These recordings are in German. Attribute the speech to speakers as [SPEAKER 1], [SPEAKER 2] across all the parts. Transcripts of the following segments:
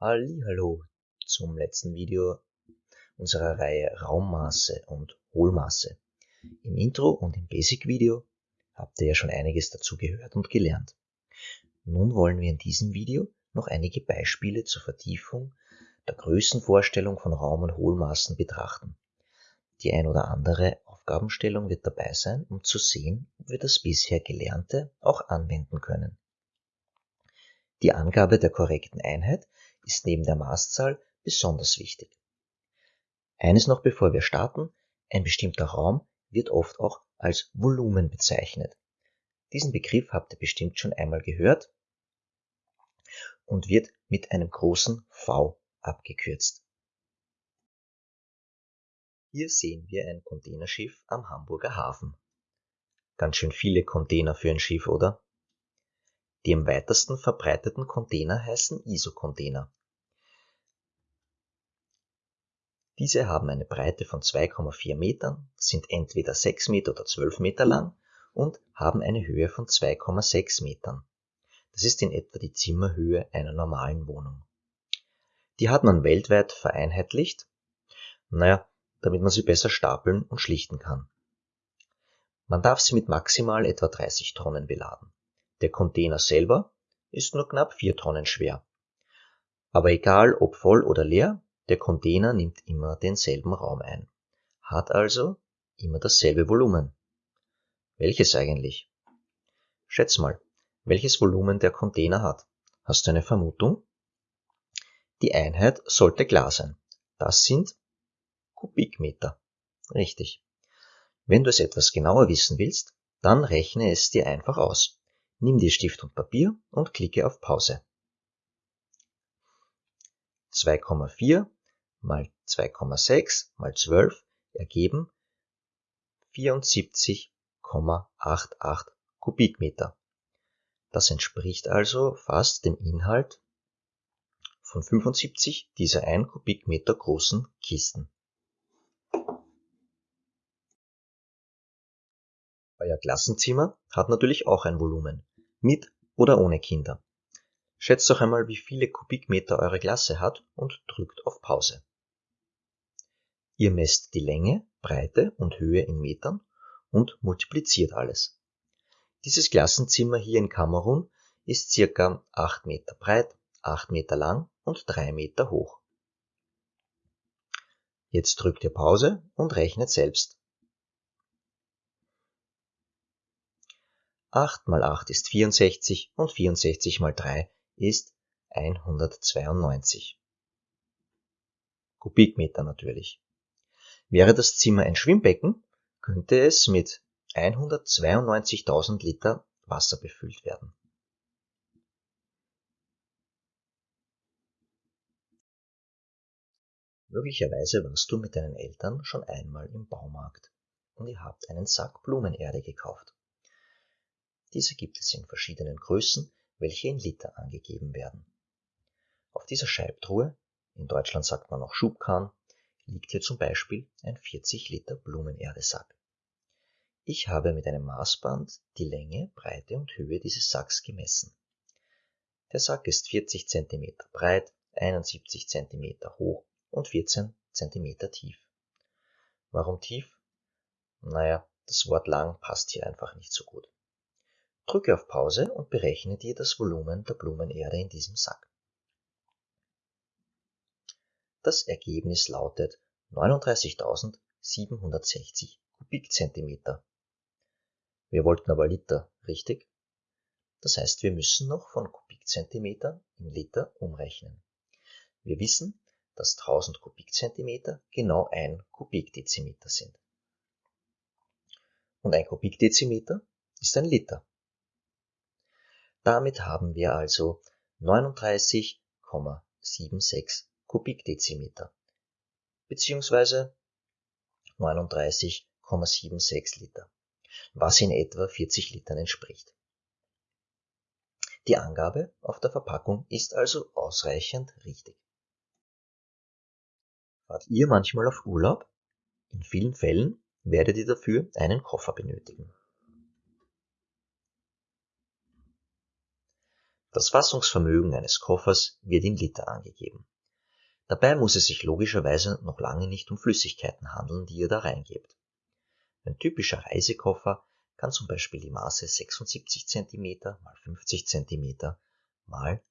[SPEAKER 1] Hallo zum letzten Video unserer Reihe Raummaße und Hohlmaße. Im Intro und im Basic Video habt ihr ja schon einiges dazu gehört und gelernt. Nun wollen wir in diesem Video noch einige Beispiele zur Vertiefung der Größenvorstellung von Raum- und Hohlmaßen betrachten. Die ein oder andere Aufgabenstellung wird dabei sein, um zu sehen, ob wir das bisher Gelernte auch anwenden können. Die Angabe der korrekten Einheit ist neben der Maßzahl besonders wichtig. Eines noch bevor wir starten, ein bestimmter Raum wird oft auch als Volumen bezeichnet. Diesen Begriff habt ihr bestimmt schon einmal gehört und wird mit einem großen V abgekürzt. Hier sehen wir ein Containerschiff am Hamburger Hafen. Ganz schön viele Container für ein Schiff, oder? Die am weitesten verbreiteten Container heißen ISO-Container. Diese haben eine Breite von 2,4 Metern, sind entweder 6 Meter oder 12 Meter lang und haben eine Höhe von 2,6 Metern. Das ist in etwa die Zimmerhöhe einer normalen Wohnung. Die hat man weltweit vereinheitlicht, naja, damit man sie besser stapeln und schlichten kann. Man darf sie mit maximal etwa 30 Tonnen beladen. Der Container selber ist nur knapp 4 Tonnen schwer. Aber egal ob voll oder leer, der Container nimmt immer denselben Raum ein, hat also immer dasselbe Volumen. Welches eigentlich? Schätz mal, welches Volumen der Container hat. Hast du eine Vermutung? Die Einheit sollte klar sein. Das sind Kubikmeter. Richtig. Wenn du es etwas genauer wissen willst, dann rechne es dir einfach aus. Nimm dir Stift und Papier und klicke auf Pause. 2,4 mal 2,6 mal 12 ergeben 74,88 Kubikmeter. Das entspricht also fast dem Inhalt von 75 dieser 1 Kubikmeter großen Kisten. Euer Klassenzimmer hat natürlich auch ein Volumen, mit oder ohne Kinder. Schätzt doch einmal, wie viele Kubikmeter eure Klasse hat und drückt auf Pause. Ihr messt die Länge, Breite und Höhe in Metern und multipliziert alles. Dieses Klassenzimmer hier in Kamerun ist circa 8 Meter breit, 8 Meter lang und 3 Meter hoch. Jetzt drückt ihr Pause und rechnet selbst. 8 mal 8 ist 64 und 64 mal 3 ist 192. Kubikmeter natürlich. Wäre das Zimmer ein Schwimmbecken, könnte es mit 192.000 Liter Wasser befüllt werden. Möglicherweise warst du mit deinen Eltern schon einmal im Baumarkt und ihr habt einen Sack Blumenerde gekauft. Diese gibt es in verschiedenen Größen, welche in Liter angegeben werden. Auf dieser Scheibtruhe, in Deutschland sagt man auch Schubkahn, liegt hier zum Beispiel ein 40 Liter Blumenerdesack. Ich habe mit einem Maßband die Länge, Breite und Höhe dieses Sacks gemessen. Der Sack ist 40 cm breit, 71 cm hoch und 14 cm tief. Warum tief? Naja, das Wort lang passt hier einfach nicht so gut. Drücke auf Pause und berechne dir das Volumen der Blumenerde in diesem Sack. Das Ergebnis lautet 39.760 Kubikzentimeter. Wir wollten aber Liter, richtig? Das heißt, wir müssen noch von Kubikzentimeter in Liter umrechnen. Wir wissen, dass 1000 Kubikzentimeter genau ein Kubikdezimeter sind. Und ein Kubikdezimeter ist ein Liter. Damit haben wir also 39,76 Kubikdezimeter beziehungsweise 39,76 Liter, was in etwa 40 Litern entspricht. Die Angabe auf der Verpackung ist also ausreichend richtig. Fahrt ihr manchmal auf Urlaub? In vielen Fällen werdet ihr dafür einen Koffer benötigen. Das Fassungsvermögen eines Koffers wird in Liter angegeben. Dabei muss es sich logischerweise noch lange nicht um Flüssigkeiten handeln, die ihr da reingebt. Ein typischer Reisekoffer kann zum Beispiel die Maße 76 cm x 50 cm x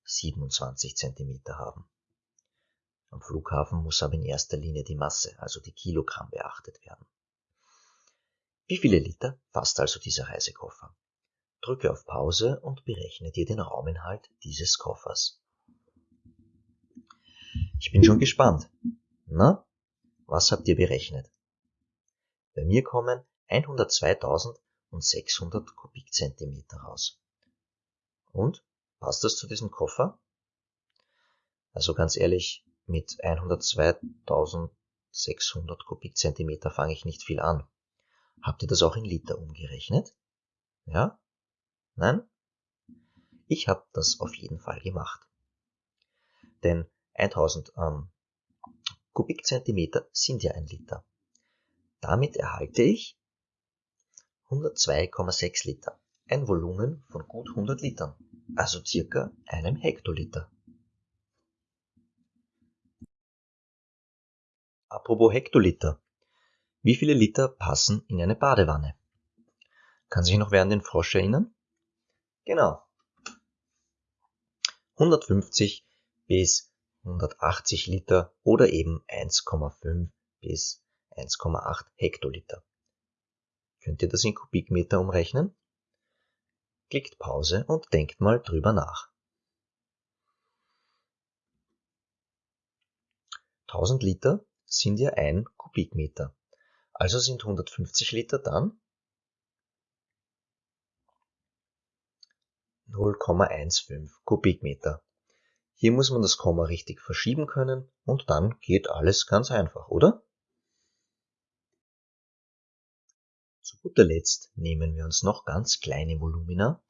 [SPEAKER 1] 27 cm haben. Am Flughafen muss aber in erster Linie die Masse, also die Kilogramm, beachtet werden. Wie viele Liter fasst also dieser Reisekoffer? Drücke auf Pause und berechne dir den Rauminhalt dieses Koffers. Ich bin schon gespannt. Na, was habt ihr berechnet? Bei mir kommen 102.600 Kubikzentimeter raus. Und? Passt das zu diesem Koffer? Also ganz ehrlich, mit 102.600 Kubikzentimeter fange ich nicht viel an. Habt ihr das auch in Liter umgerechnet? Ja? Nein? Ich habe das auf jeden Fall gemacht. Denn 1000 ähm, Kubikzentimeter sind ja ein Liter. Damit erhalte ich 102,6 Liter, ein Volumen von gut 100 Litern, also circa einem Hektoliter. Apropos Hektoliter. Wie viele Liter passen in eine Badewanne? Kann sich noch wer an den Frosch erinnern? Genau. 150 bis 180 Liter oder eben 1,5 bis 1,8 Hektoliter. Könnt ihr das in Kubikmeter umrechnen? Klickt Pause und denkt mal drüber nach. 1000 Liter sind ja ein Kubikmeter. Also sind 150 Liter dann 0,15 Kubikmeter. Hier muss man das Komma richtig verschieben können und dann geht alles ganz einfach, oder? Zu guter Letzt nehmen wir uns noch ganz kleine Volumina,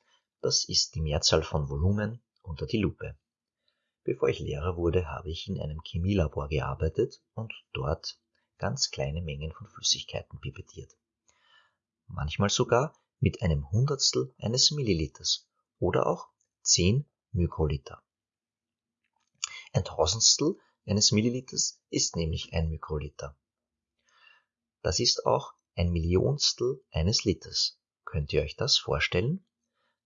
[SPEAKER 1] das ist die Mehrzahl von Volumen, unter die Lupe. Bevor ich Lehrer wurde, habe ich in einem Chemielabor gearbeitet und dort ganz kleine Mengen von Flüssigkeiten pipettiert. Manchmal sogar mit einem Hundertstel eines Milliliters oder auch 10 Mikroliter. Ein Tausendstel eines Milliliters ist nämlich ein Mikroliter. Das ist auch ein Millionstel eines Liters. Könnt ihr euch das vorstellen?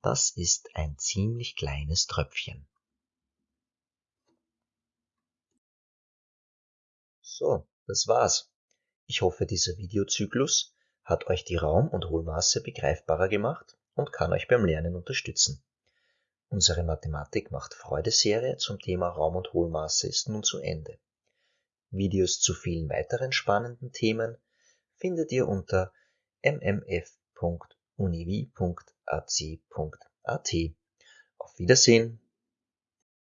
[SPEAKER 1] Das ist ein ziemlich kleines Tröpfchen. So, das war's. Ich hoffe, dieser Videozyklus hat euch die Raum- und Hohlmaße begreifbarer gemacht und kann euch beim Lernen unterstützen. Unsere Mathematik macht Freude-Serie zum Thema Raum- und Hohlmaße ist nun zu Ende. Videos zu vielen weiteren spannenden Themen findet ihr unter mmf.univi.ac.at. Auf Wiedersehen!